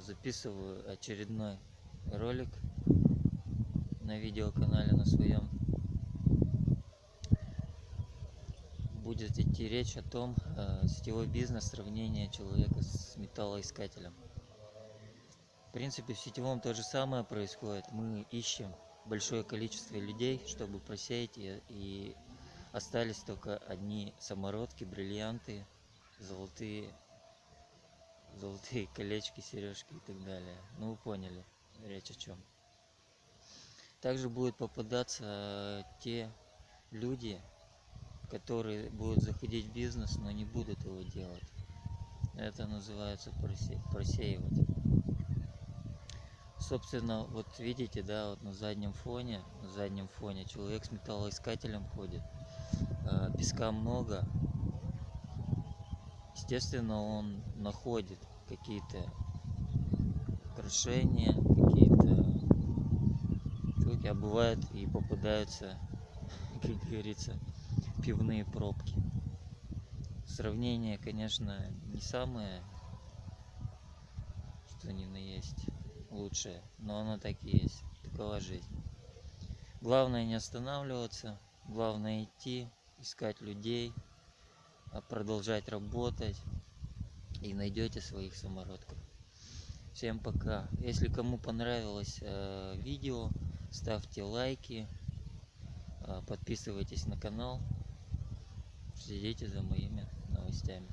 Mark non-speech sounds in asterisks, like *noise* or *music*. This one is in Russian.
записываю очередной ролик на видеоканале на своем. Будет идти речь о том, э, сетевой бизнес, сравнение человека с металлоискателем. В принципе, в сетевом то же самое происходит. Мы ищем большое количество людей, чтобы просеять и, и остались только одни самородки, бриллианты, золотые, золотые колечки, сережки и так далее. Ну вы поняли, речь о чем. Также будут попадаться те люди, которые будут заходить в бизнес, но не будут его делать. Это называется просе просеивать. Собственно, вот видите, да, вот на заднем фоне, на заднем фоне человек с металлоискателем ходит. Э, песка много. Естественно, он находит какие-то украшения, какие-то штуки, а бывает и попадаются, *laughs* как говорится, пивные пробки. Сравнение, конечно, не самое, что ни на есть лучшее, но оно так и есть. Такова жизнь. Главное не останавливаться, главное идти, искать людей, продолжать работать и найдете своих самородков. Всем пока. Если кому понравилось э, видео, ставьте лайки, э, подписывайтесь на канал, следите за моими новостями.